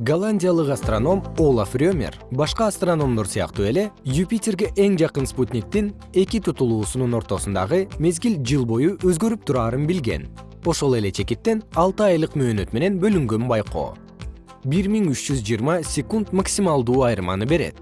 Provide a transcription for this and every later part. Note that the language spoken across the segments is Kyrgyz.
голландиялык астроном олаф рёмер. Башка астрономдор сыяктуу эле юпитерге эң жакын спутниктин эки тутулуусунун ортосундагы мезгил жыл бою өзгөрүп тураарын билген. Ошол эле чекиттен алты айлык мөөнөт менен бөлүнгөн байкоо. бир миң үч жүз жыйырма секунд максималдуу айырманы берет.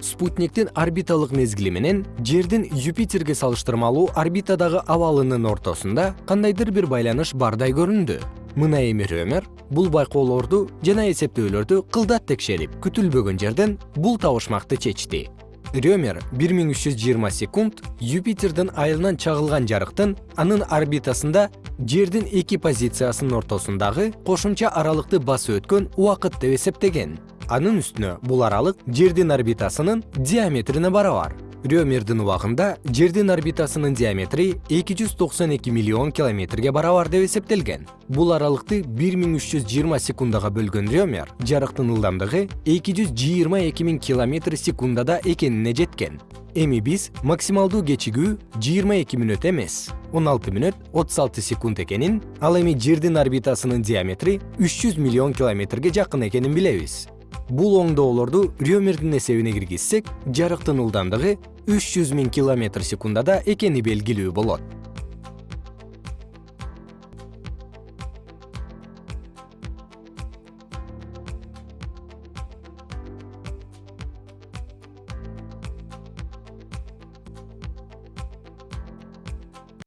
Спутниктин орбиталык мезгили менен жердин юпитерге салыштырмалуу орбитадагы абалынын ортосунда кандайдыр бир байланыш бардай көрүндү мына эми рөмер бул байкоолорду жана эсептөөлөрдү кылдат текшерип күтүлбөгөн жерден бул табышмакты чечти. Жүз жыйырма секунд юпитердин айылынан чагылган жарыктын анын орбитасында жердин эки позициясынын ортосундагы кошумча аралыкты басып өткөн убакыт деп эсептеген. Анын үстүнө бул аралык жердин орбитасынын диаметрине барабар рёмердин убагында жердин орбитасынын диаметри эки жүз токсон эки миллион километрге барабар деп эсептелген. Бул аралыкты бир миң үч жүз жыйырма секундага бөлгөн рёмер жарыктын ылдамдыгы эки жүз жыйырма эки миң километр секундада экенине жеткен. Эми биз максималдуу кечигүү жыйырма эки мүнөт эмес он алты мүнөт отуз алты секунд экенин ал эми жердин орбитасынын диаметри үч жүз миллион километрге жакын экенин билебиз бул оңдоолорду рёмердин эсебине киргизсек жарыктын ылдамдыгы үч жүз миң километр секундада экени белгилүү болот